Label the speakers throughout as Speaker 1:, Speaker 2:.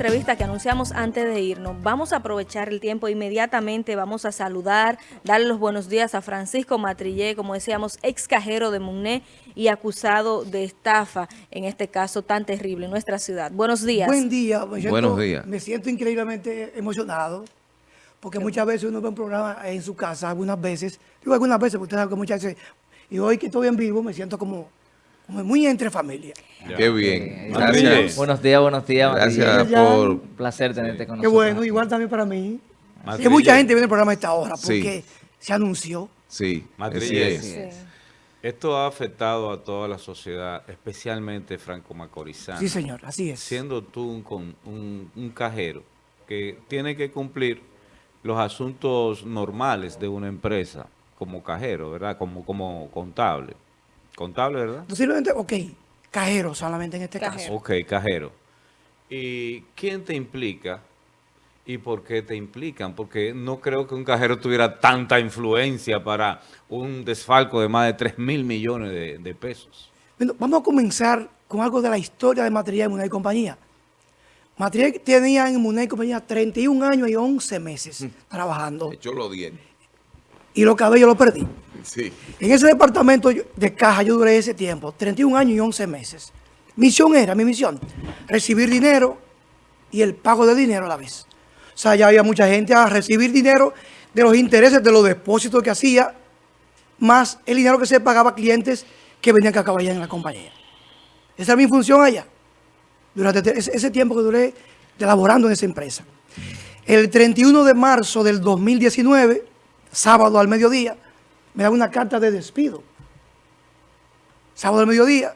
Speaker 1: entrevista que anunciamos antes de irnos, vamos a aprovechar el tiempo inmediatamente, vamos a saludar, darle los buenos días a Francisco Matrillé, como decíamos, ex cajero de Muné y acusado de estafa, en este caso tan terrible en nuestra ciudad. Buenos días.
Speaker 2: Buen día. Me siento,
Speaker 3: Buenos días.
Speaker 2: Me siento increíblemente emocionado, porque muchas veces uno ve un programa en su casa, algunas veces, digo algunas veces, porque usted sabe que muchas veces, y hoy que estoy en vivo me siento como, como muy entre familia.
Speaker 3: Qué bien.
Speaker 4: Eh,
Speaker 3: Gracias.
Speaker 4: Buenos días, buenos días.
Speaker 3: Gracias por...
Speaker 4: Un placer tenerte con
Speaker 2: Qué
Speaker 4: nosotros.
Speaker 2: bueno, igual también para mí. Que mucha gente viene al programa a esta hora,
Speaker 3: Sí.
Speaker 2: porque se anunció.
Speaker 3: Sí, es.
Speaker 1: Sí.
Speaker 5: Esto ha afectado a toda la sociedad, especialmente Franco Macorizano.
Speaker 2: Sí, señor, así es.
Speaker 5: Siendo tú un, con- un- un cajero que tiene que cumplir los asuntos normales de una empresa como cajero, ¿verdad? Como, como contable. Contable, ¿verdad?
Speaker 2: Posiblemente, ok, cajero solamente en este
Speaker 1: Cajero.
Speaker 2: caso.
Speaker 5: Ok, cajero. ¿Y quién te implica y por qué te implican? Porque no creo que un cajero tuviera tanta influencia para un desfalco de más de 3 mil millones de, de pesos.
Speaker 2: Bueno, vamos a comenzar con algo de la historia de Material de Munay y Compañía. Material tenía en Munay y Compañía 31 años y 11 meses trabajando.
Speaker 3: Yo lo.
Speaker 2: Y los cabellos los perdí.
Speaker 3: Sí.
Speaker 2: En ese departamento de caja yo duré ese tiempo, 31 años y 11 meses. Misión era, mi misión, recibir dinero y el pago de dinero a la vez. O sea, ya había mucha gente a recibir dinero de los intereses de los depósitos que hacía, más el dinero que se pagaba a clientes que venían que acabar en la compañía. Esa era mi función allá, durante te- ese, tiempo que duré elaborando en esa empresa. El 31 de marzo del 2019, sábado al mediodía, me da una carta de despido. Sábado al mediodía,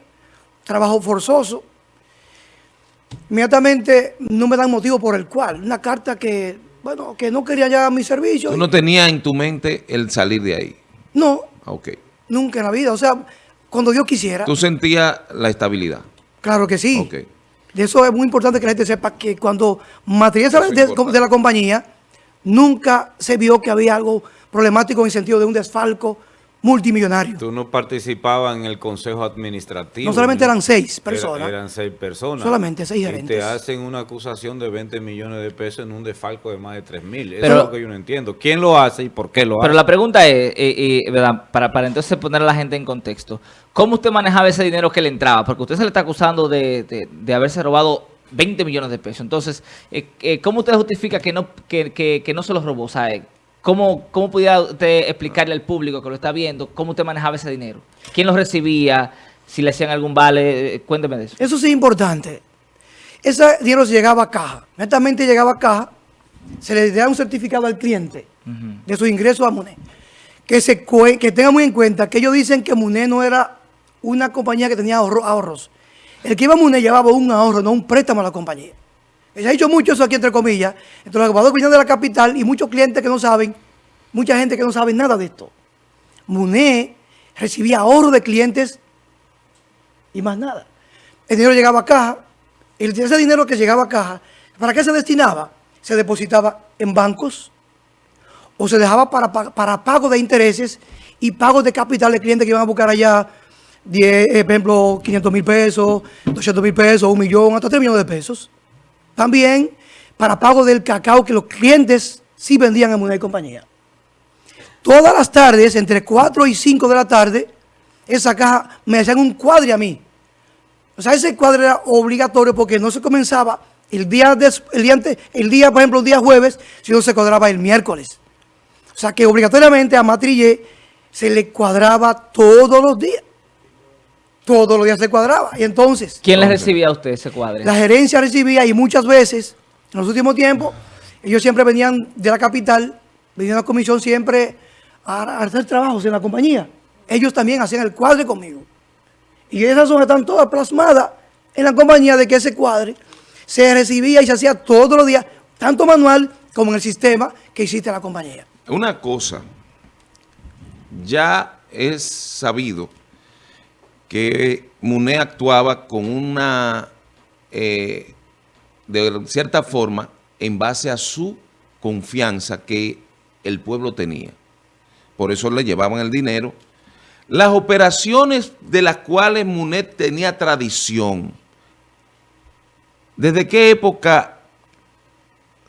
Speaker 2: trabajo forzoso. Inmediatamente no me dan motivo por el cual. Una carta que, bueno, que no quería ya mi servicio.
Speaker 3: Tú no tenías en tu mente el salir de ahí.
Speaker 2: No,
Speaker 3: Ok.
Speaker 2: nunca en la vida. O sea, cuando Dios quisiera.
Speaker 3: Tú sentías la estabilidad.
Speaker 2: Claro que sí.
Speaker 3: Ok.
Speaker 2: De eso es muy importante que la gente sepa que cuando material
Speaker 3: Eso
Speaker 2: sale
Speaker 3: es
Speaker 2: de, de la compañía, nunca se vio que había algo problemático en el sentido de un desfalco multimillonario.
Speaker 5: Tú no participabas en el consejo administrativo.
Speaker 2: No solamente eran seis
Speaker 5: Era-
Speaker 2: personas.
Speaker 5: eran seis personas.
Speaker 2: Solamente seis
Speaker 5: Y
Speaker 2: gerentes.
Speaker 5: te hacen una acusación de 20 millones de pesos en un desfalco de más de 3 mil. Eso
Speaker 4: Pero-
Speaker 5: es lo que yo no entiendo. ¿Quién lo hace y por qué lo
Speaker 4: Pero
Speaker 5: hace?
Speaker 4: la pregunta es, eh, eh, ¿verdad? Para, para entonces poner a la gente en contexto, ¿cómo usted manejaba ese dinero que le entraba? Porque usted se le está acusando de, de- de haberse robado 20 millones de pesos. Entonces, eh, eh, ¿cómo usted justifica que no, que, que- que no se los robó? O sea, eh, ¿cómo, ¿cómo pudiera usted explicarle al público que lo está viendo cómo usted manejaba ese dinero? ¿Quién lo recibía? Si le hacían algún vale, Eh, cuénteme de eso.
Speaker 2: Eso sí es importante. Ese dinero se llegaba a caja. Netamente llegaba a caja, se le da un certificado al cliente de su ingreso a MUNE. Que, se que tenga muy en cuenta que ellos dicen que MUNE no era una compañía que tenía ahorro- ahorros. El que iba a MUNE llevaba un ahorro, no un préstamo a la compañía. Se ha dicho mucho eso aquí entre comillas. Entre los que vienen de la capital y muchos clientes que no saben, mucha gente que no sabe nada de esto. MUNE recibía ahorro de clientes y más nada. El dinero llegaba a caja, y ese dinero que llegaba a caja, ¿para qué se destinaba? Se depositaba en bancos o se dejaba para, pa- para pago de intereses y pago de capital de clientes que iban a buscar allá, 10, eh, por ejemplo, 500 mil pesos, 200 mil pesos, un millón, hasta 3 millones de pesos. También para pago del cacao que los clientes sí vendían en Munay compañía. Todas las tardes, entre 4 y 5 de la tarde, esa caja me hacían un cuadre a mí. O sea, ese cuadro era obligatorio porque no se comenzaba el día, el día, ante- el día, por ejemplo, el día jueves, sino se cuadraba el miércoles. O sea, que obligatoriamente a Matrillé se le cuadraba todos los días. Todos los días se cuadraba. Y entonces,
Speaker 4: ¿Quién le recibía a usted ese cuadre?
Speaker 2: la gerencia recibía y muchas veces, en los últimos tiempos, ellos siempre venían de la capital, venían a la comisión siempre a, a hacer trabajos en la compañía. Ellos también hacían el cuadre conmigo. Y esas son están todas plasmadas en la compañía de que ese cuadre se recibía y se hacía todos los días, tanto manual como en el sistema que existe en la compañía.
Speaker 3: Una cosa, ya es sabido que Muné actuaba con una, eh, de cierta forma, en base a su confianza que el pueblo tenía. Por eso le llevaban el dinero. Las operaciones de las cuales Munet tenía tradición, ¿desde qué época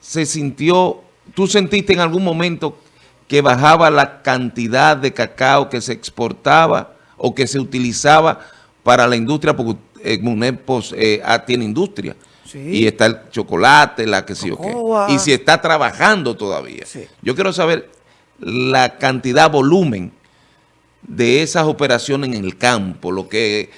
Speaker 3: se sintió, tú sentiste en algún momento que bajaba la cantidad de cacao que se exportaba o que se utilizaba para la industria, porque eh, Muné pues, eh, ah, tiene industria.
Speaker 2: Sí.
Speaker 3: Y está el chocolate, la que sí o qué. Y si está trabajando todavía.
Speaker 2: Sí.
Speaker 3: Yo quiero saber la cantidad, volumen de esas operaciones en el campo, lo que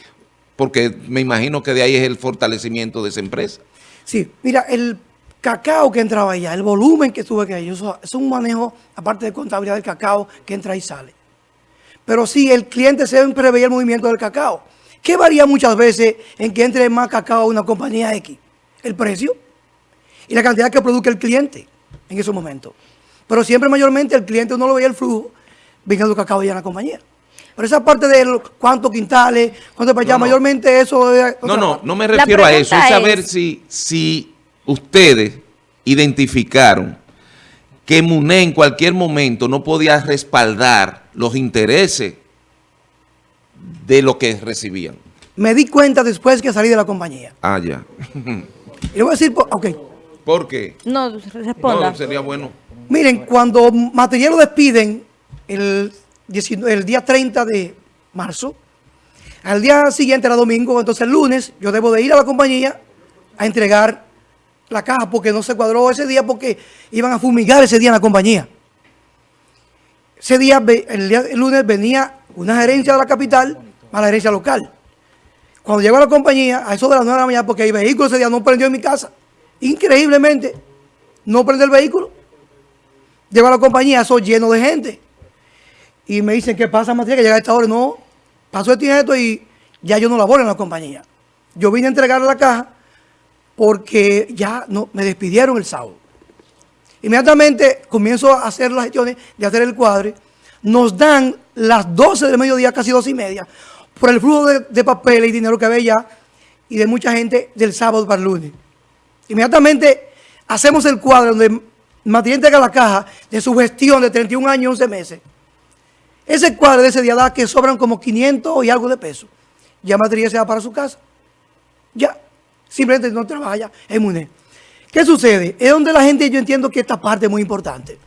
Speaker 3: porque me imagino que de ahí es el fortalecimiento de esa empresa.
Speaker 2: Sí, mira, el cacao que entraba allá, el volumen que tuve que eso es un manejo, aparte de contabilidad del cacao, que entra y sale. Pero sí, el cliente siempre veía el movimiento del cacao. ¿Qué varía muchas veces en que entre más cacao a una compañía X? El precio y la cantidad que produce el cliente en esos momentos. Pero siempre mayormente el cliente no lo veía el flujo viniendo cacao allá en la compañía. Pero esa parte de cuántos quintales, cuánto para allá,
Speaker 3: No, no.
Speaker 2: mayormente eso es
Speaker 3: No, no,
Speaker 2: parte.
Speaker 3: no me refiero a eso, es saber
Speaker 1: es-
Speaker 3: si, si ustedes identificaron que Muné en cualquier momento no podía respaldar los intereses de lo que recibían.
Speaker 2: Me di cuenta después que salí de la compañía.
Speaker 3: Ah, ya.
Speaker 2: Y le voy a decir, por- ok,
Speaker 3: ¿Por qué?
Speaker 1: No, responda.
Speaker 3: No, sería bueno.
Speaker 2: miren, cuando Material lo despiden el, 19 el día 30 de marzo, al día siguiente era domingo, entonces el lunes yo debo de ir a la compañía a entregar la caja porque no se cuadró ese día porque iban a fumigar ese día en la compañía. Ese día, el, día- el lunes venía una gerencia de la capital a la gerencia local. Cuando llego a la compañía, a eso de las 9 de la mañana, porque el vehículo ese día no prendió en mi casa. Increíblemente, no prende el vehículo. Llego a la compañía, eso lleno de gente. Y me dicen, ¿qué pasa, Matías? Que llega a esta hora. No, pasó esto y y ya yo no laboro en la compañía. Yo vine a entregar la caja porque ya no, me despidieron el sábado. Inmediatamente comienzo a hacer las gestiones de hacer el cuadre. Nos dan las 12 del mediodía, casi 12 y media, por el flujo de, de papel y dinero que había ya y de mucha gente del sábado para el lunes. Inmediatamente hacemos el cuadro donde Matías entrega la caja de su gestión de 31 años y 11 meses. Ese cuadro de ese día da que sobran como 500 y algo de pesos. Ya Matías se va para su casa. Simplemente no trabaja en MUNE. ¿Qué sucede? Es donde la gente, yo entiendo que esta parte es muy importante.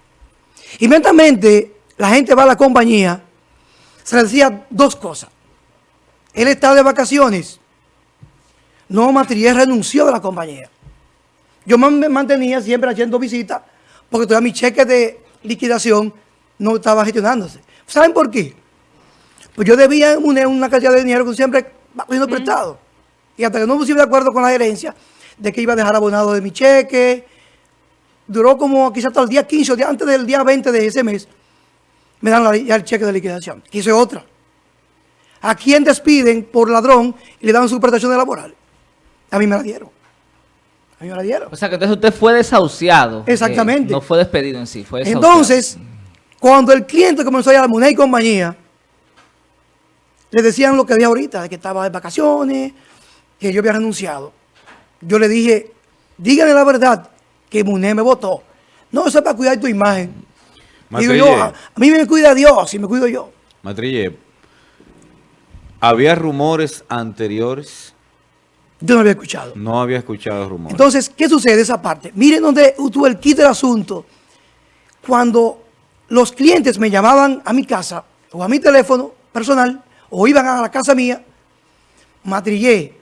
Speaker 2: Inmediatamente la gente va a la compañía, se le decía dos cosas. Él está de vacaciones. No, Matriés renunció de la compañía. Yo me mantenía siempre haciendo visitas porque todavía mi cheque de liquidación no estaba gestionándose. ¿Saben por qué? Pues yo debía en MUNE una cantidad de dinero que siempre va cogiendo prestado. Y hasta que no puse de acuerdo con la gerencia de que iba a dejar abonado de mi cheque, duró como quizás hasta el día 15 o día- antes del día 20 de ese mes, me dan la- ya el cheque de liquidación. Que hice otra. ¿A quién despiden por ladrón y le dan su prestación laboral? A mí me la dieron. A mí me la dieron.
Speaker 4: O sea, que entonces usted fue desahuciado.
Speaker 2: Exactamente.
Speaker 4: Eh, no fue despedido en sí, fue desahuciado.
Speaker 2: Entonces, cuando el cliente comenzó a ir a la moneda y compañía, le decían lo que dije ahorita, de que estaba de vacaciones, que yo había renunciado. Yo le dije, díganle la verdad, que Muné me votó. No, eso es para cuidar tu imagen. Digo yo,
Speaker 5: Matrille,
Speaker 2: a, a mí me cuida Dios y me cuido yo.
Speaker 5: Matrille, ¿había rumores anteriores?
Speaker 2: Yo no había escuchado.
Speaker 5: No había escuchado rumores.
Speaker 2: Entonces, ¿qué sucede esa parte? Miren donde tuvo el kit del asunto. Cuando los clientes me llamaban a mi casa o a mi teléfono personal o iban a la casa mía, matrillé,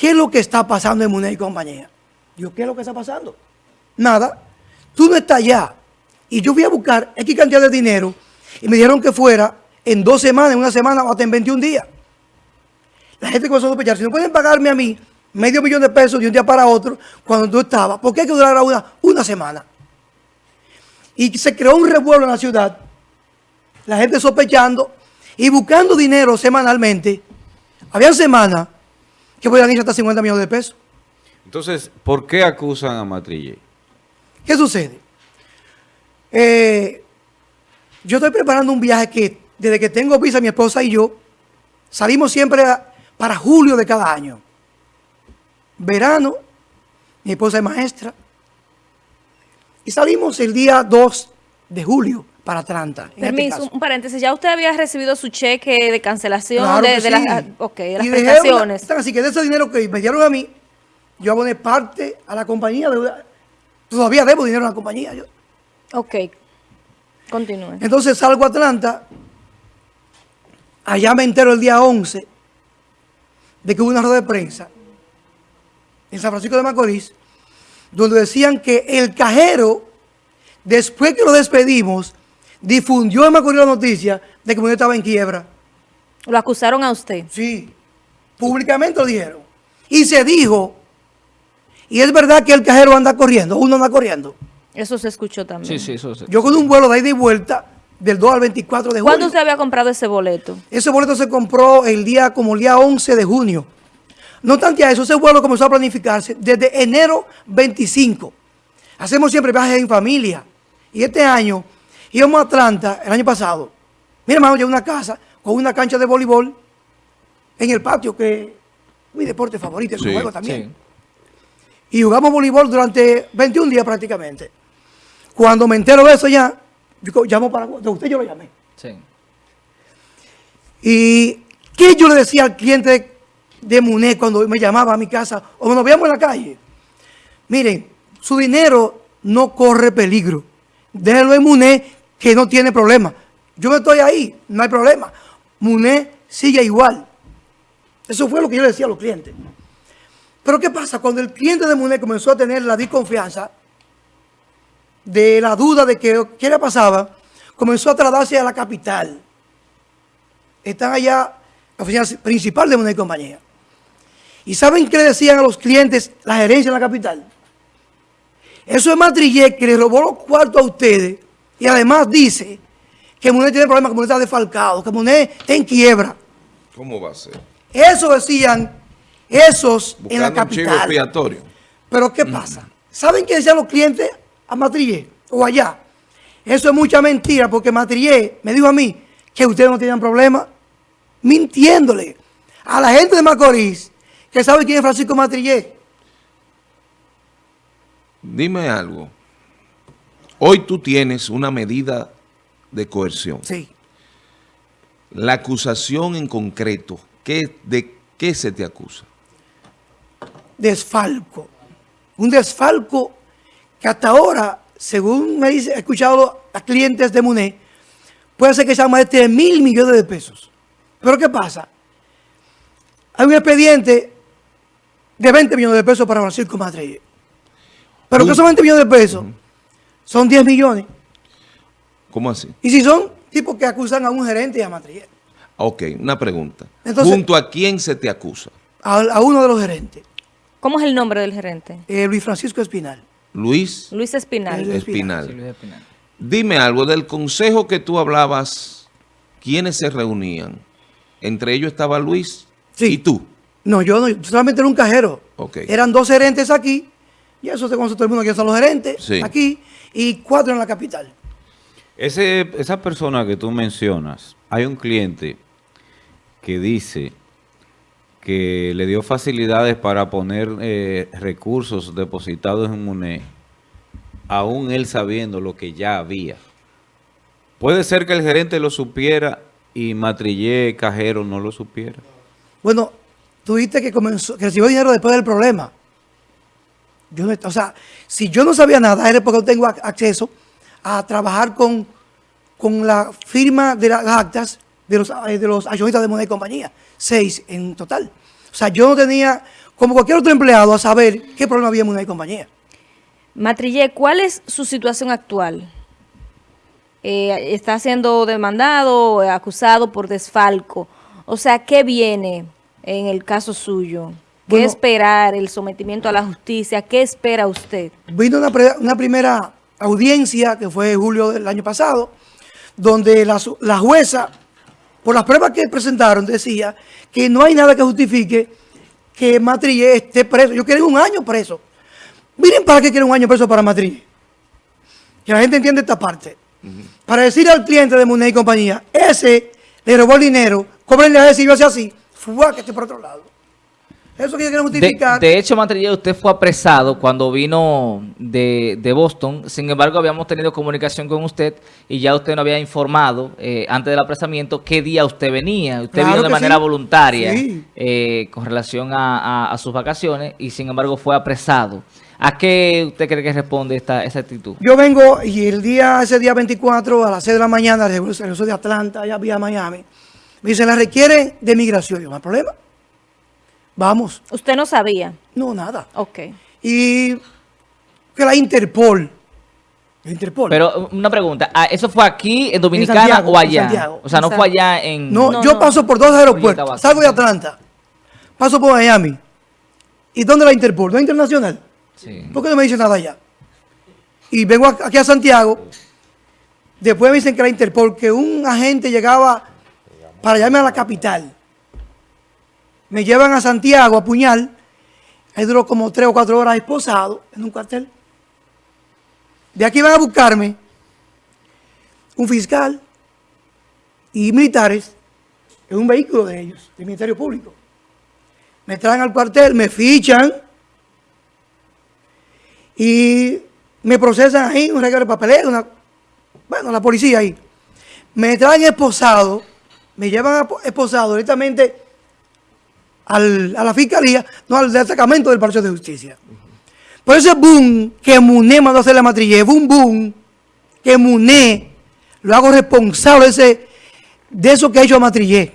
Speaker 2: ¿qué es lo que está pasando en Muné y compañía? Yo, ¿qué es lo que está pasando? Nada, tú no estás allá. Y yo fui a buscar X cantidad de dinero y me dijeron que fuera en dos semanas, en una semana o hasta en 21 días. La gente comenzó a sospechar, si no pueden pagarme a mí medio millón de pesos de un día para otro, cuando tú estabas, ¿por qué hay que durar una, una semana? Y se creó un revuelo en la ciudad, la gente sospechando y buscando dinero semanalmente. Habían semanas que podían ir hasta 50 millones de pesos.
Speaker 5: Entonces, ¿por qué acusan a Matrille?
Speaker 2: ¿Qué sucede? Eh, yo estoy preparando un viaje que desde que tengo visa mi esposa y yo salimos siempre a- para julio de cada año. Verano, mi esposa es maestra. Y salimos el día 2 de julio para Atlanta. este
Speaker 1: Permiso, un paréntesis. ¿Ya usted había recibido su cheque de cancelación
Speaker 2: Claro
Speaker 1: de, de las,
Speaker 2: sí.
Speaker 1: ok, de las prestaciones?
Speaker 2: una- así que de ese dinero que me dieron a mí, yo aboné parte a la compañía de Todavía debo dinero a la compañía. yo.
Speaker 1: Ok, continúe.
Speaker 2: Entonces salgo a Atlanta. Allá me entero el día 11 de que hubo una rueda de prensa en San Francisco de Macorís, donde decían que el cajero, después que lo despedimos, difundió en Macorís la noticia de que Muñoz estaba en quiebra.
Speaker 1: Lo acusaron a usted.
Speaker 2: Sí, públicamente lo dijeron. Y se dijo, y es verdad que el cajero anda corriendo, uno anda corriendo.
Speaker 1: Eso se escuchó también.
Speaker 4: Sí, sí, eso sí.
Speaker 2: Yo con un vuelo de ida y vuelta del 2 al 24 de junio.
Speaker 1: ¿Cuándo usted había comprado ese boleto?
Speaker 2: Ese boleto se compró el día como el día 11 de junio. No obstante a eso, ese vuelo comenzó a planificarse desde enero 25. Hacemos siempre viajes en familia. Y este año íbamos a Atlanta, el año pasado. Mi hermano lleva una casa con una cancha de voleibol en el patio, que es mi deporte favorito, es un
Speaker 3: Sí,
Speaker 2: juego también.
Speaker 4: Sí.
Speaker 2: Y jugamos voleibol durante 21 días prácticamente. Cuando me entero de eso ya, yo llamo para... De usted yo lo llamé.
Speaker 4: Sí.
Speaker 2: ¿Y qué yo le decía al cliente de Muné cuando me llamaba a mi casa o nos veíamos en la calle? Miren, su dinero no corre peligro. Déjenlo en Muné que no tiene problema. Yo estoy ahí, no hay problema. Muné sigue igual. Eso fue lo que yo le decía a los clientes. Pero ¿qué pasa? Cuando el cliente de Muné comenzó a tener la desconfianza de la duda de que qué le pasaba, comenzó a trasladarse a la capital están allá, la oficina principal de una compañía. ¿Y saben qué le decían a los clientes la gerencia en la capital? Eso es Matrillé que le robó los cuartos a ustedes y además dice que Munet tiene problemas, que Munet está defalcado, que Munet está en quiebra.
Speaker 3: ¿Cómo va a ser?
Speaker 2: Eso decían esos en la capital.
Speaker 3: expiatorio.
Speaker 2: Pero ¿qué pasa? ¿Saben qué decían los clientes a Matrillé o allá? Eso es mucha mentira porque Matrillé me dijo a mí que ustedes no tenían problema mintiéndole a la gente de Macorís que sabe quién es Francisco Matrillé.
Speaker 3: Dime algo. Hoy tú tienes una medida de coerción.
Speaker 2: Sí.
Speaker 3: La acusación en concreto, ¿qué, ¿de qué se te acusa?
Speaker 2: Desfalco. Un desfalco que hasta ahora, según me he escuchado a clientes de Muné, puede ser que sea más de 3 mil millones de pesos. Pero ¿qué pasa? Hay un expediente de 20 millones de pesos para Francisco Matrille. Pero que esos 20 millones de pesos son 10 millones.
Speaker 3: ¿Cómo así?
Speaker 2: Y si son tipos que acusan a un gerente y a Matrille,
Speaker 3: Ok, una pregunta.
Speaker 2: Entonces-
Speaker 3: ¿Junto a quién se te acusa?
Speaker 2: a, a uno de los gerentes,
Speaker 1: ¿Cómo es el nombre del gerente?
Speaker 2: eh, Luis Francisco Espinal.
Speaker 3: Luis
Speaker 1: Luis Espinal.
Speaker 2: El-
Speaker 3: Espinal.
Speaker 4: Sí, Luis Espinal.
Speaker 3: Dime algo del consejo que tú hablabas, ¿quiénes se reunían? Entre ellos estaba Luis
Speaker 2: Sí.
Speaker 3: y tú.
Speaker 2: No, yo no, solamente era un cajero.
Speaker 3: Ok.
Speaker 2: Eran dos gerentes aquí, y eso se conoce todo el mundo quiénes son los gerentes,
Speaker 3: Sí.
Speaker 2: aquí, y cuatro en la capital.
Speaker 5: Ese, esa persona que tú mencionas, hay un cliente que dice que le dio facilidades para poner eh, recursos depositados en MUNE, aún él sabiendo lo que ya había. Puede ser que el gerente lo supiera y Matrillé Cajero no lo supiera.
Speaker 2: Bueno, tú dijiste que comenzó, que recibió dinero después del problema. Yo no, o sea, si yo no sabía nada, era porque no tengo ac- acceso a trabajar con, con la firma de las actas de los, eh, de los de moneda y compañía. Seis en total. O sea, yo no tenía, como cualquier otro empleado, a saber qué problema había en moneda y compañía.
Speaker 1: Matrillé, ¿cuál es su situación actual? Eh, ¿Está siendo demandado acusado por desfalco? O sea, ¿qué viene en el caso suyo? ¿Qué
Speaker 2: Bueno-
Speaker 1: esperar? ¿El sometimiento a la justicia? ¿Qué espera usted?
Speaker 2: Vino una, primera audiencia que fue en julio del año pasado, donde la, jueza, por las pruebas que presentaron, decía que no hay nada que justifique que Matrille esté preso. Yo quiero un año preso. Miren para qué quieren un año preso para Matrille. Que la gente entienda esta parte. Para decir al cliente de Muney y compañía, ese le robó el dinero, cóbrenle a ese y yo así, fue que esté por otro lado. Eso que yo quiero
Speaker 4: De,
Speaker 2: justificar.
Speaker 4: de hecho, Matrillé, usted fue apresado cuando vino de, de Boston. Sin embargo, habíamos tenido comunicación con usted y ya usted nos había informado eh, antes del apresamiento qué día usted venía. Usted
Speaker 2: Claro
Speaker 4: vino de manera
Speaker 2: sí.
Speaker 4: voluntaria
Speaker 2: Sí.
Speaker 4: eh, con relación a, a- a sus vacaciones y sin embargo fue apresado. ¿A qué usted cree que responde esta, esa actitud?
Speaker 2: Yo vengo y el día, ese día 24 a las 6 de la mañana, regreso de Atlanta, allá vía Miami, me dicen, la requieren de migración. Yo, no hay problema. Vamos.
Speaker 1: ¿Usted no sabía?
Speaker 2: No, nada.
Speaker 1: Ok.
Speaker 2: Y que la Interpol, la Interpol.
Speaker 4: Pero una pregunta, ¿ah, ¿eso fue aquí en Dominicana
Speaker 2: Santiago,
Speaker 4: o
Speaker 2: en
Speaker 4: allá?
Speaker 2: Santiago.
Speaker 4: O sea, no
Speaker 1: En
Speaker 4: fue allá en...
Speaker 2: no,
Speaker 1: No,
Speaker 2: yo
Speaker 1: no.
Speaker 2: paso por dos aeropuertos. Salgo de Atlanta, paso por Miami. ¿Y dónde la Interpol? ¿No es internacional?
Speaker 4: Sí.
Speaker 2: ¿Por qué no me dicen nada allá? Y vengo aquí a Santiago. Después me dicen que la Interpol, que un agente llegaba para llevarme a la capital. Me llevan a Santiago a puñal. Ahí duró como tres o cuatro horas esposado en un cuartel. De aquí van a buscarme un fiscal y militares en un vehículo de ellos, del Ministerio Público. Me traen al cuartel, me fichan y me procesan ahí, un regalo de papelera, bueno, la policía ahí. Me traen esposado, me llevan esposado directamente a la fiscalía, no al destacamento del Palacio de Justicia. Por ese boom que Muné mandó a hacer la matrilla, boom, boom, que Muné lo hago responsable de, eso que ha hecho a Matrillé.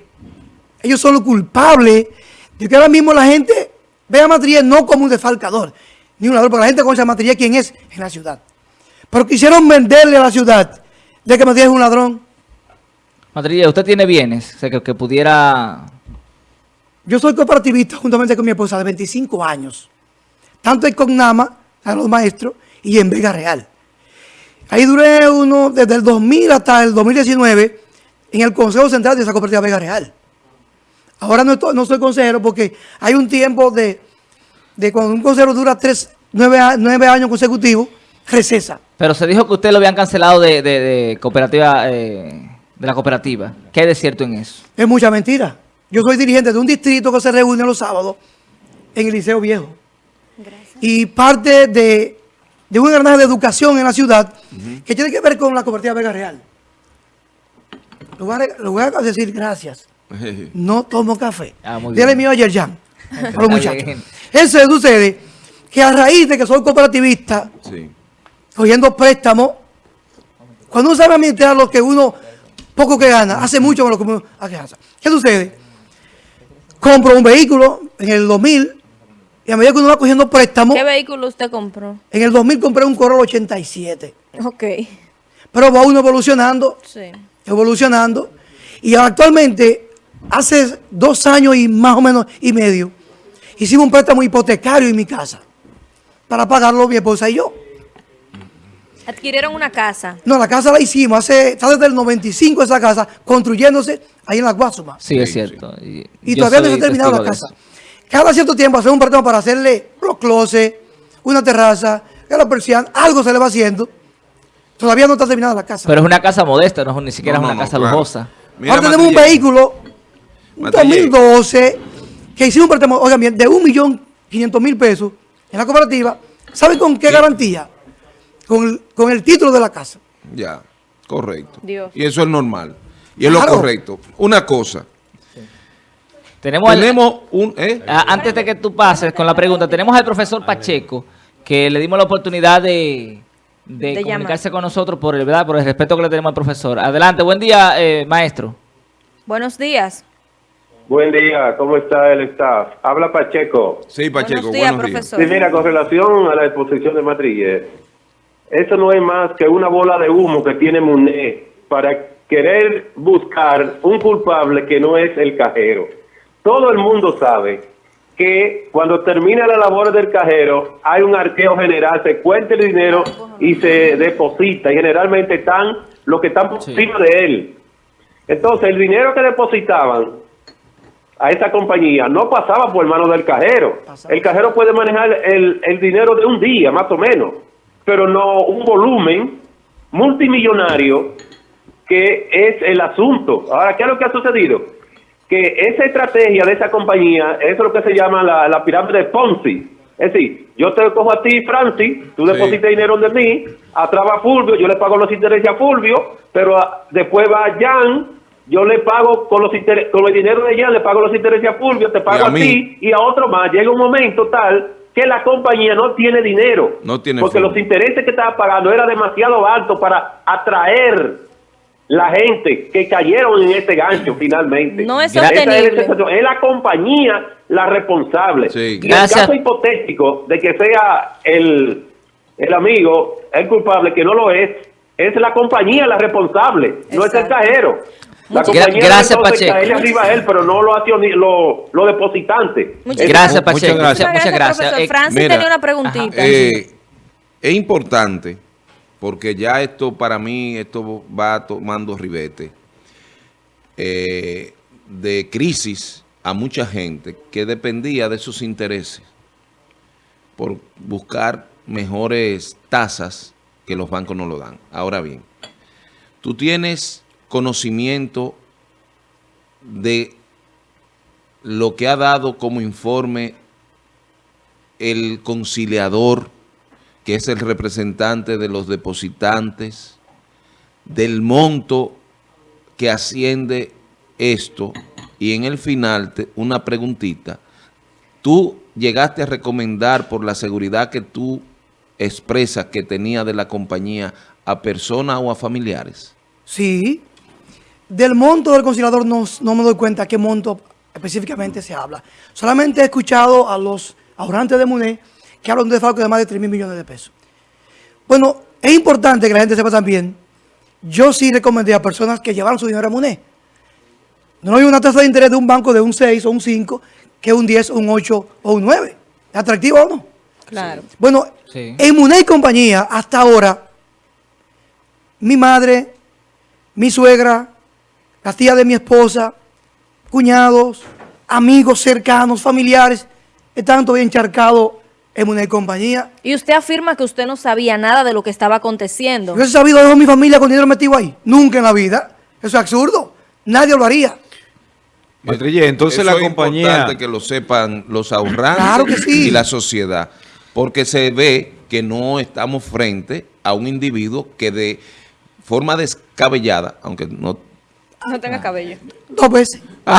Speaker 2: Ellos son los culpables de que ahora mismo la gente ve a Matrillé no como un defalcador, ni un ladrón, porque la gente conoce a Matrillé quién es en la ciudad. Pero quisieron venderle a la ciudad de que Matrillé es un ladrón.
Speaker 4: Matrilla, ¿usted tiene bienes? Que pudiera...
Speaker 2: Yo soy cooperativista juntamente con mi esposa de 25 años, tanto en Cognama, a los maestros, y en Vega Real. Ahí duré uno desde el 2000 hasta el 2019 en el Consejo Central de esa cooperativa Vega Real. Ahora no, estoy- no soy consejero porque hay un tiempo de, de cuando un consejero dura tres, nueve, nueve años consecutivos, recesa.
Speaker 4: Pero se dijo que usted lo habían cancelado de, de- de cooperativa, eh, de la cooperativa. ¿Qué hay de cierto en eso?
Speaker 2: Es mucha mentira. Yo soy dirigente de un distrito que se reúne los sábados en el Liceo Viejo. Y parte de, de un engranaje de educación en la ciudad que tiene que ver con la cooperativa Vega Real. Lo voy a, lo voy a decir gracias. No tomo café.
Speaker 4: Ah,
Speaker 2: Dile mío ayer ya. A los muchachos. Eso sucede que a raíz de que soy cooperativista,
Speaker 3: Sí.
Speaker 2: cogiendo préstamos, cuando uno sabe administrar lo que uno poco que gana, hace mucho con lo que uno gana. ¿Qué sucede? Compro un vehículo en el 2000 y a medida que uno va cogiendo préstamos,
Speaker 1: ¿Qué vehículo usted compró?
Speaker 2: en el 2000 compré un Corolla 87.
Speaker 1: Ok.
Speaker 2: Pero va uno evolucionando,
Speaker 1: Sí.
Speaker 2: evolucionando. Y actualmente, hace dos años y más o menos y medio, hicimos un préstamo hipotecario en mi casa para pagarlo mi esposa y yo.
Speaker 1: Adquirieron una casa.
Speaker 2: No, la casa la hicimos hace, está desde el 95 esa casa, construyéndose ahí en la Guasuma.
Speaker 4: Sí, es
Speaker 3: Sí,
Speaker 4: cierto. Y,
Speaker 2: todavía no se ha terminado la casa. Cada cierto tiempo hacemos un préstamo para hacerle los closets, una terraza, que la persiana, algo se le va haciendo. Todavía no está terminada la casa.
Speaker 4: Pero es una casa modesta, no es ni siquiera
Speaker 3: No,
Speaker 4: es una
Speaker 3: no,
Speaker 4: casa
Speaker 3: claro.
Speaker 4: lujosa.
Speaker 3: Mira,
Speaker 2: Ahora tenemos un vehículo, un
Speaker 3: Matille.
Speaker 2: 2012, que hicimos un préstamo, oigan bien, de 1.500.000 pesos en la cooperativa. ¿Saben con qué garantía? Con el, con el título de la casa.
Speaker 3: Ya, correcto.
Speaker 1: Dios.
Speaker 3: Y eso es normal. Y es
Speaker 2: Claro.
Speaker 3: lo correcto. Una cosa.
Speaker 4: Tenemos, al-
Speaker 3: Tenemos un... ¿eh?
Speaker 4: Ah, antes de que tú pases con la pregunta, tenemos al profesor Pacheco, que le dimos la oportunidad de, de
Speaker 1: De
Speaker 4: comunicarse con nosotros por el, ¿verdad? por el respeto que le tenemos al profesor. Adelante, buen día, eh, maestro.
Speaker 1: Buenos días.
Speaker 6: Buen día, ¿cómo está el staff? Habla Pacheco.
Speaker 3: Sí, Pacheco,
Speaker 1: buenos días,
Speaker 3: buenos días.
Speaker 1: profesor.
Speaker 6: Sí, mira, con relación a la exposición de Matrille, eso no es más que una bola de humo que tiene Muné para querer buscar un culpable que no es el cajero. Todo el mundo sabe que cuando termina la labor del cajero hay un arqueo general, se cuenta el dinero y se deposita y generalmente están los que están por
Speaker 4: Sí.
Speaker 6: encima de él. Entonces, el dinero que depositaban a esa compañía no pasaba por manos del cajero. El cajero puede manejar el, el dinero de un día, más o menos, pero no un volumen multimillonario que es el asunto. Ahora, ¿qué es lo que ha sucedido? Que esa estrategia de esa compañía es lo que se llama la, la pirámide de Ponzi. Es decir, yo te cojo a ti, Francis, tú
Speaker 3: Sí.
Speaker 6: depositas dinero de mí, atrás Fulvio, yo le pago los intereses a Fulvio, pero ah, después va Jan, yo le pago con los interes- con el dinero de Jan, le pago los intereses a Fulvio, te pago
Speaker 3: a
Speaker 6: ti y a otro más. Llega un momento tal que la compañía no tiene dinero.
Speaker 3: No tiene
Speaker 6: Porque
Speaker 3: fondo.
Speaker 6: los intereses que estaba pagando era demasiado alto para atraer la gente que cayeron en este gancho finalmente.
Speaker 1: No es sostenible.
Speaker 6: situación. Es la compañía la responsable.
Speaker 3: Sí.
Speaker 6: Y
Speaker 4: Gracias.
Speaker 6: el caso hipotético de que sea el, el amigo, el culpable, que no lo es, es la compañía la responsable, no es el cajero. La
Speaker 1: Muchas-
Speaker 6: compañía
Speaker 4: gracias, Pacheco.
Speaker 6: arriba a él, pero no lo lo, lo depositante.
Speaker 1: Muchas
Speaker 4: Gracias,
Speaker 5: Muchas
Speaker 4: Pacheco.
Speaker 5: gracias.
Speaker 4: Muchas, muchas gracias.
Speaker 1: profesor.
Speaker 4: Eh,
Speaker 1: Francis
Speaker 3: mira,
Speaker 1: tenía una preguntita.
Speaker 3: Eh, es importante, porque ya esto para mí, esto va tomando ribete, eh, de crisis a mucha gente que dependía de sus intereses por buscar mejores tasas que los bancos no lo dan. Ahora bien, tú tienes conocimiento de lo que ha dado como informe el conciliador, que es el representante de los depositantes, del monto que asciende esto, y en el final, te- una preguntita, tú llegaste a recomendar por la seguridad que tú expresas que tenía de la compañía a personas o a familiares.
Speaker 2: Sí. Del monto del conciliador no, no me doy cuenta qué monto específicamente se habla. Solamente he escuchado a los ahorrantes de MUNE que hablan de desfalco de más de 3 mil millones de pesos. Bueno, es importante que la gente sepa también, yo sí recomendé a personas que llevaron su dinero a MUNE. No hay una tasa de interés de un banco de un 6 o un 5, que un 10, un 8 o un 9. ¿Es atractivo o no?
Speaker 1: Claro.
Speaker 2: Bueno,
Speaker 4: Sí.
Speaker 2: en Muney y compañía, hasta ahora, mi madre, mi suegra, las tías de mi esposa, cuñados, amigos cercanos, familiares, están todavía encharcados en y compañía.
Speaker 1: Y usted afirma que usted no sabía nada de lo que estaba aconteciendo.
Speaker 2: Yo he sabido de mi familia con dinero metido ahí. Nunca en la vida. Eso es absurdo. Nadie lo haría.
Speaker 5: Matrille, entonces
Speaker 3: Eso
Speaker 5: la
Speaker 3: es
Speaker 5: compañía...
Speaker 3: importante que lo sepan los ahorrantes
Speaker 2: Claro que sí.
Speaker 3: y la sociedad, porque se ve que no estamos frente a un individuo que de forma descabellada, aunque no
Speaker 1: No tenga cabello.
Speaker 2: Dos veces.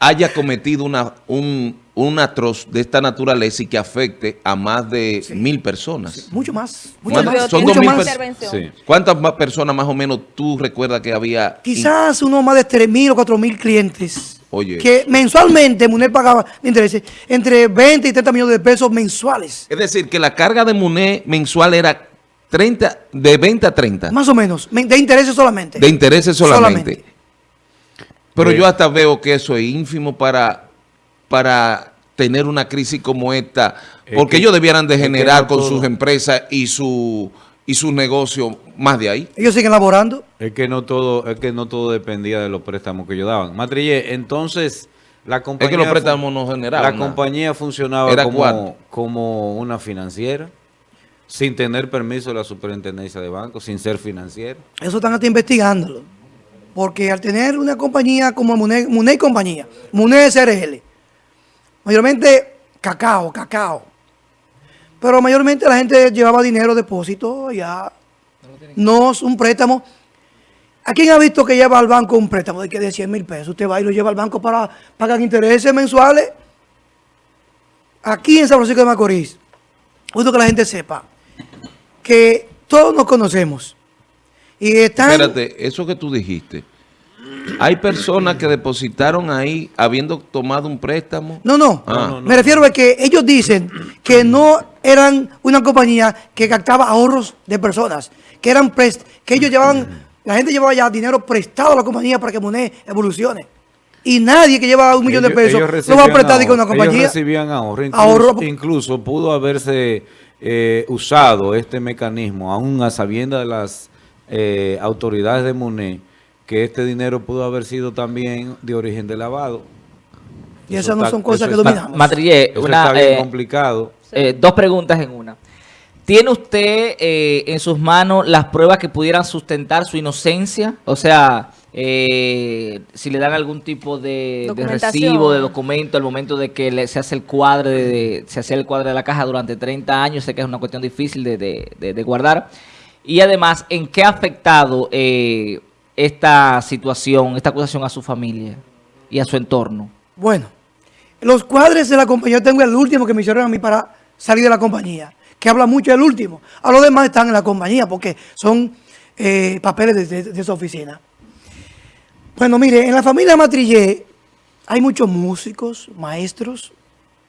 Speaker 3: haya cometido una, un, un atroz de esta naturaleza y que afecte a más de mil personas.
Speaker 2: Mucho más. Mucho más.
Speaker 3: son
Speaker 2: mucho
Speaker 3: dos mil
Speaker 2: más.
Speaker 5: Sí.
Speaker 3: ¿Cuántas más personas más o menos tú recuerdas que había?
Speaker 2: Quizás uno más de 3 mil o 4 mil clientes.
Speaker 3: Oye.
Speaker 2: Que mensualmente Munel pagaba de intereses entre 20 y 30 millones de pesos mensuales.
Speaker 3: Es decir, que la carga de MUNE mensual era 30, de 20 a 30.
Speaker 2: Más o menos. men- De intereses solamente.
Speaker 3: De intereses solamente.
Speaker 2: Solamente.
Speaker 3: Pero yo hasta veo que eso es ínfimo para, para tener una crisis como esta,
Speaker 5: Es
Speaker 3: porque
Speaker 5: que-
Speaker 3: ellos debieran de generar con
Speaker 5: todo-
Speaker 3: sus empresas y su y sus negocios más de ahí.
Speaker 2: Ellos siguen laborando.
Speaker 5: Es que no todo, es que no todo dependía de los préstamos que ellos daban. Matrille, entonces la compañía
Speaker 3: Es que los préstamos no generaban
Speaker 5: La
Speaker 3: nada.
Speaker 5: compañía funcionaba
Speaker 3: Era
Speaker 5: como, como una financiera, sin tener permiso de la superintendencia de bancos, sin ser financiera.
Speaker 2: Eso están hasta investigándolo. Porque al tener una compañía como Muné, Muné compañía, Muné SRL, mayormente cacao, cacao. Pero mayormente la gente llevaba dinero, depósito, ya. No es un préstamo. ¿A quién ha visto que lleva al banco un préstamo de que de 100 mil pesos? Usted va y lo lleva al banco para pagar intereses mensuales. Aquí en San Francisco de Macorís, justo que la gente sepa que todos nos conocemos. Y están...
Speaker 3: Espérate, eso que tú dijiste. Hay personas que depositaron ahí habiendo tomado un préstamo.
Speaker 2: No, no.
Speaker 3: Ah. No, no,
Speaker 2: Me refiero a que ellos dicen que no eran una compañía que captaba ahorros de personas, que eran prest que ellos llevaban, la gente llevaba ya dinero prestado a la compañía para que Monet evolucione. Y nadie que lleva un millón de pesos lo va a prestar
Speaker 5: ahorro.
Speaker 2: una compañía.
Speaker 5: Ellos recibían ahorro. Incluso,
Speaker 2: Ahorro.
Speaker 5: incluso pudo haberse eh, usado este mecanismo, aún a sabienda de las eh, autoridades de MUNE, que este dinero pudo haber sido también de origen de lavado.
Speaker 2: Y esas no
Speaker 5: está-
Speaker 2: son cosas que
Speaker 5: está-
Speaker 2: dominamos.
Speaker 4: Matrille,
Speaker 5: Eso
Speaker 4: una,
Speaker 5: está bien
Speaker 4: eh,
Speaker 5: complicado.
Speaker 4: eh, dos preguntas en una. ¿Tiene usted eh, en sus manos las pruebas que pudieran sustentar su inocencia? O sea, eh, si le dan algún tipo de, recibo, de documento, al momento de que le- se hace el cuadre de, de- se hace el cuadre de la caja durante 30 años, sé que es una cuestión difícil de, de- de- de guardar. Y además, ¿en qué ha afectado eh, esta situación, esta acusación a su familia y a su entorno?
Speaker 2: Bueno, Los cuadres de la compañía, yo tengo el último que me hicieron a mí para salir de la compañía, que habla mucho del último. A los demás están en la compañía porque son eh, papeles de, de- de esa oficina. Bueno, mire, en la familia Matrillé hay muchos músicos, maestros,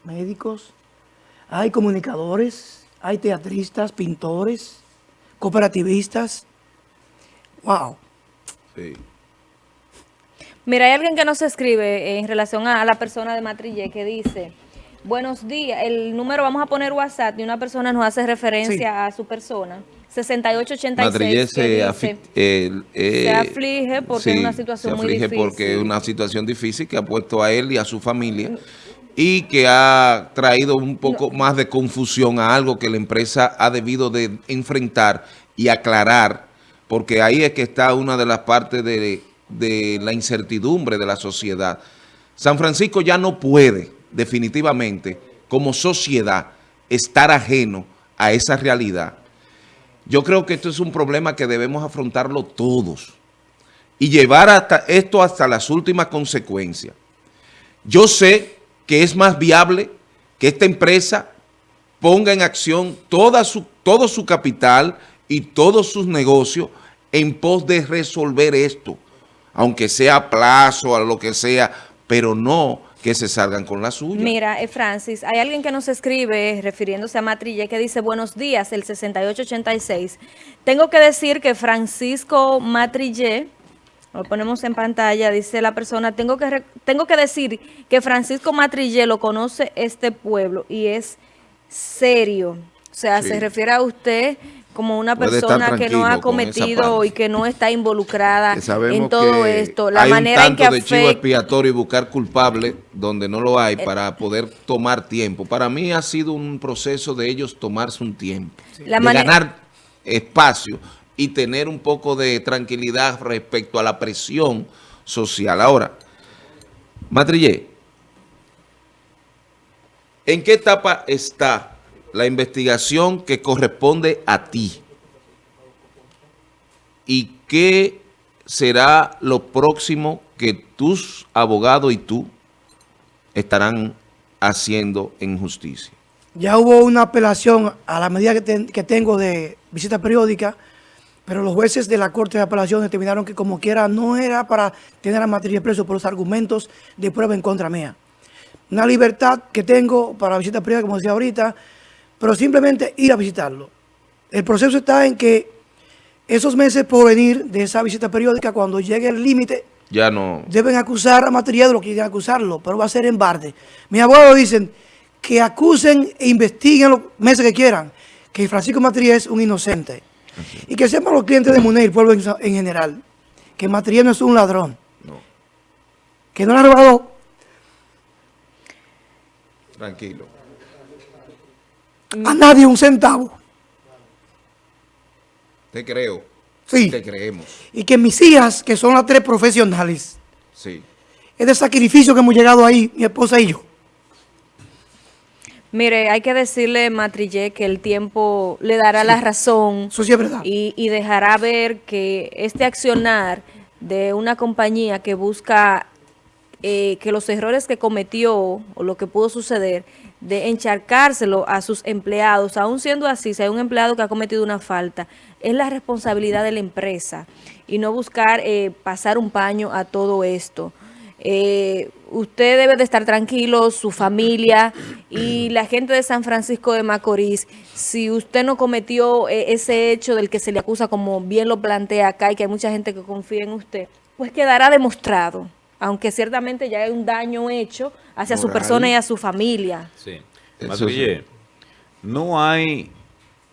Speaker 2: médicos, hay comunicadores, hay teatristas, pintores, cooperativistas. Wow.
Speaker 3: Sí.
Speaker 1: Mira, hay alguien que nos escribe en relación a, la persona de Matrillé que dice, buenos días, el número vamos a poner WhatsApp y una persona nos hace referencia a su persona, 6886,
Speaker 3: Matrillé
Speaker 1: que
Speaker 3: se, eh,
Speaker 1: se aflige porque es una situación
Speaker 3: se
Speaker 1: muy
Speaker 3: aflige
Speaker 1: difícil.
Speaker 3: porque es una situación difícil que ha puesto a él y a su familia y que ha traído un poco más de confusión a algo que la empresa ha debido de enfrentar y aclarar, porque ahí es que está una de las partes de, de la incertidumbre de la sociedad. San Francisco ya no puede definitivamente como sociedad estar ajeno a esa realidad. Yo creo que esto es un problema que debemos afrontarlo todos y llevar esto hasta las últimas consecuencias. Yo sé que es más viable que esta empresa ponga en acción todo su capital y todos sus negocios en pos de resolver esto, aunque sea a plazo, a lo que sea, pero no que se salgan con la suya.
Speaker 1: Mira, eh, Francis, hay alguien que nos escribe refiriéndose a Matrille que dice, buenos días, el 6886. Tengo que decir que Francisco Matrille, lo ponemos en pantalla, dice la persona, tengo que, tengo que decir que Francisco Matrille lo conoce este pueblo y es serio. O sea,
Speaker 3: Sí.
Speaker 1: se refiere a usted como una persona que no ha cometido y que no está involucrada en todo
Speaker 3: que
Speaker 1: esto. La
Speaker 3: hay
Speaker 1: manera
Speaker 3: un
Speaker 1: en que
Speaker 3: tanto de chivo expiatorio y buscar culpable donde no lo hay para poder tomar tiempo. Para mí ha sido un proceso de ellos tomarse un tiempo,
Speaker 1: La
Speaker 3: de ganar espacio y tener un poco de tranquilidad respecto a la presión social. Ahora, Matrillé, ¿en qué etapa está la investigación que corresponde a ti? ¿Y qué será lo próximo que tus abogados y tú estarán haciendo en justicia?
Speaker 2: Ya hubo una apelación a la medida que, ten- que tengo de visita periódica, pero los jueces de la Corte de Apelación determinaron que como quiera no era para tener a Matrillé preso por los argumentos de prueba en contra mía. Una libertad que tengo para visita periódica, como decía ahorita, pero simplemente ir a visitarlo. El proceso está en que esos meses por venir de esa visita periódica, cuando llegue el límite,
Speaker 3: Ya no...
Speaker 2: deben acusar a Matrillé de lo que quieran acusarlo, pero va a ser en barde. Mis abogados dicen que acusen e investiguen los meses que quieran, que Francisco Matrillé es un inocente. Y que sepan los clientes de Muney, el pueblo en, en general, que Matrillé no es un ladrón,
Speaker 3: no.
Speaker 2: que no le ha robado
Speaker 3: Tranquilo.
Speaker 2: A nadie un centavo.
Speaker 3: Te creo.
Speaker 2: Sí.
Speaker 3: Te creemos.
Speaker 2: Y que mis hijas, que son las tres profesionales,
Speaker 3: Sí.
Speaker 2: es de sacrificio que hemos llegado ahí, mi esposa y yo.
Speaker 1: Mire, hay que decirle, Matrillé, que el tiempo le dará la razón
Speaker 2: Eso sí es verdad.
Speaker 1: y, y dejará ver que este accionar de una compañía que busca eh, que los errores que cometió o lo que pudo suceder, de encharcárselo a sus empleados, aún siendo así, si hay un empleado que ha cometido una falta, es la responsabilidad de la empresa y no buscar eh, pasar un paño a todo esto. Eh, usted debe de estar tranquilo, su familia y la gente de San Francisco de Macorís. Si usted no cometió eh, ese hecho del que se le acusa, como bien lo plantea acá, y que hay mucha gente que confía en usted, pues quedará demostrado, aunque ciertamente ya hay un daño hecho hacia su persona y a su familia.
Speaker 5: Sí.
Speaker 3: Eso
Speaker 5: Matrillé, no hay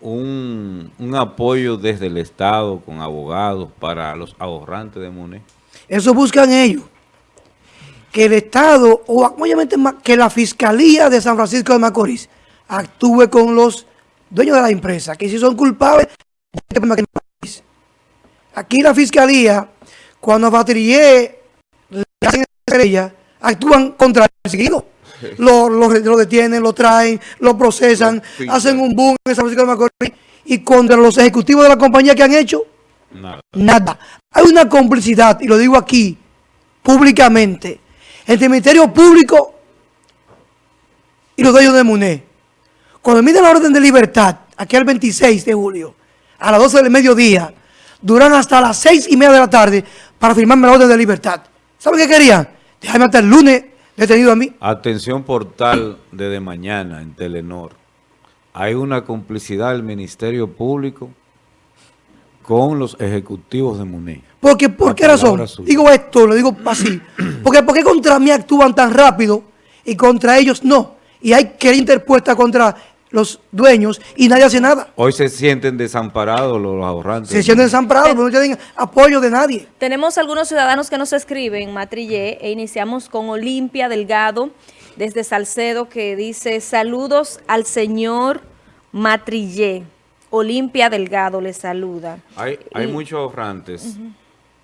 Speaker 5: un, un apoyo desde el Estado con abogados para los ahorrantes de Monet.
Speaker 2: Eso buscan ellos. Que el Estado, o obviamente que la Fiscalía de San Francisco de Macorís actúe con los dueños de la empresa, que si son culpables, aquí la Fiscalía, cuando le ella, actúan contra el perseguido. Lo, lo, lo detienen, lo traen, lo procesan, hacen un boom en San Francisco de Macorís y contra los ejecutivos de la compañía que han hecho,
Speaker 5: Nada.
Speaker 2: Nada. Hay una complicidad, y lo digo aquí, públicamente, entre el Ministerio Público y los dueños de MUNE, cuando emiten la orden de libertad, aquí el 26 de julio, a las 12 del mediodía, duran hasta las 6 y media de la tarde para firmarme la orden de libertad. ¿Saben qué querían? Dejarme hasta el lunes detenido a mí.
Speaker 5: Atención portal desde mañana en Telenor. Hay una complicidad del Ministerio Público con los ejecutivos de MUNE.
Speaker 2: Porque, ¿Por qué razón?
Speaker 5: suya.
Speaker 2: Digo esto, lo digo así. Porque ¿por qué contra mí actúan tan rápido y contra ellos no? Y hay que interpuesta contra los dueños y nadie hace nada.
Speaker 5: Hoy se sienten desamparados los ahorrantes.
Speaker 2: Se sienten desamparados, porque no tienen apoyo de nadie.
Speaker 1: Tenemos algunos ciudadanos que nos escriben, Matrillé, e iniciamos con Olimpia Delgado, desde Salcedo, que dice, saludos al señor Matrillé. Olimpia Delgado le saluda.
Speaker 5: Hay, hay
Speaker 1: Y-
Speaker 5: muchos ahorrantes,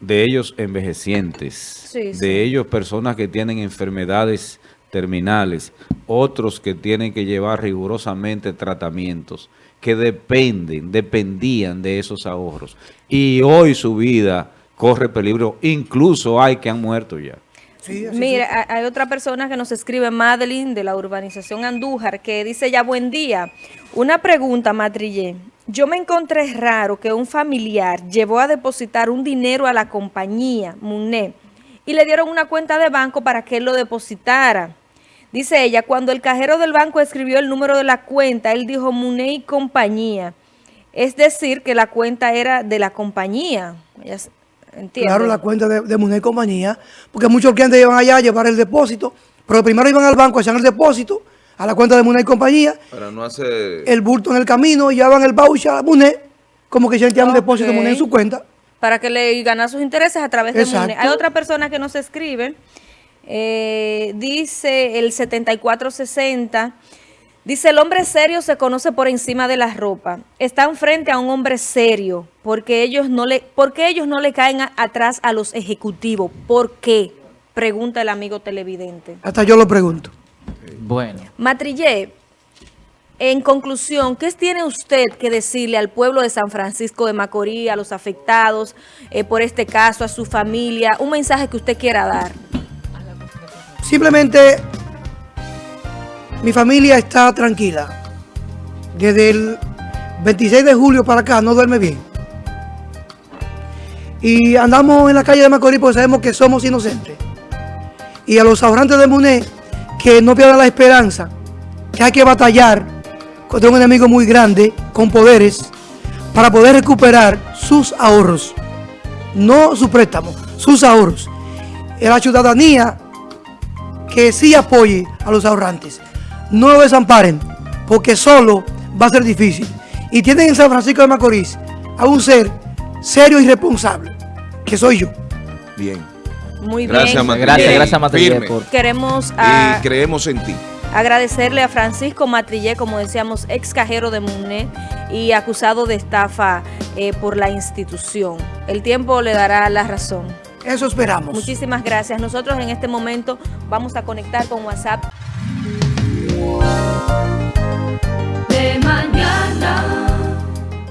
Speaker 5: de ellos envejecientes,
Speaker 1: Sí,
Speaker 5: de
Speaker 1: sí.
Speaker 5: ellos personas que tienen enfermedades terminales, otros que tienen que llevar rigurosamente tratamientos, que dependen, dependían de esos ahorros. Y hoy su vida corre peligro, incluso hay que han muerto ya.
Speaker 2: Sí,
Speaker 1: Mira, ha- hay otra persona que nos escribe, Madeline, de la urbanización Andújar, que dice ya buen día. Una pregunta, Matrillé. Yo me encontré raro que un familiar llevó a depositar un dinero a la compañía, MUNE, y le dieron una cuenta de banco para que él lo depositara. Dice ella, cuando el cajero del banco escribió el número de la cuenta, él dijo MUNE y compañía. Es decir, que la cuenta era de la compañía. Ella s- entiende.
Speaker 2: Claro, la cuenta de, de Muné y compañía, porque muchos clientes iban allá a llevar el depósito, pero primero iban al banco, hacían el depósito a la cuenta de Muné y compañía,
Speaker 3: Para no hacer...
Speaker 2: el bulto en el camino, y llevaban el voucher a Muné, como que ya tenían un depósito de. Muné en su cuenta.
Speaker 1: para que le ganar sus intereses a través de
Speaker 2: Exacto.
Speaker 1: MUNE. Hay otra persona que nos escribe, eh, dice el 7460, dice el hombre serio se conoce por encima de la ropa. Están frente a un hombre serio porque ellos no le, porque ellos no le caen a- atrás a los ejecutivos. ¿Por qué? Pregunta el amigo televidente.
Speaker 2: Hasta yo lo pregunto.
Speaker 4: Bueno.
Speaker 1: Matrillé, en conclusión, ¿qué tiene usted que decirle al pueblo de San Francisco de Macorís, a los afectados eh, por este caso, a su familia? Un mensaje que usted quiera dar.
Speaker 2: Simplemente mi familia está tranquila. Desde el 26 de julio para acá no duerme bien. Y andamos en la calle de Macorís porque sabemos que somos inocentes. Y a los ahorrantes de Muné que no pierdan la esperanza, que hay que batallar contra un enemigo muy grande, con poderes, para poder recuperar sus ahorros. No su préstamo, sus ahorros. La ciudadanía que sí apoye a los ahorrantes. No lo desamparen, porque solo va a ser difícil. Y tienen en San Francisco de Macorís a un ser serio y responsable, que soy yo.
Speaker 3: Bien.
Speaker 1: Muy
Speaker 3: Gracias,
Speaker 1: bien.
Speaker 3: Matrillé.
Speaker 4: Gracias, gracias por...
Speaker 1: Queremos
Speaker 3: Y creemos en ti.
Speaker 1: agradecerle a Francisco Matrillé, como decíamos, ex cajero de MUNE y acusado de estafa eh, por la institución. El tiempo le dará la razón.
Speaker 2: Eso esperamos.
Speaker 1: Muchísimas gracias. Nosotros en este momento vamos a conectar con WhatsApp. De mañana.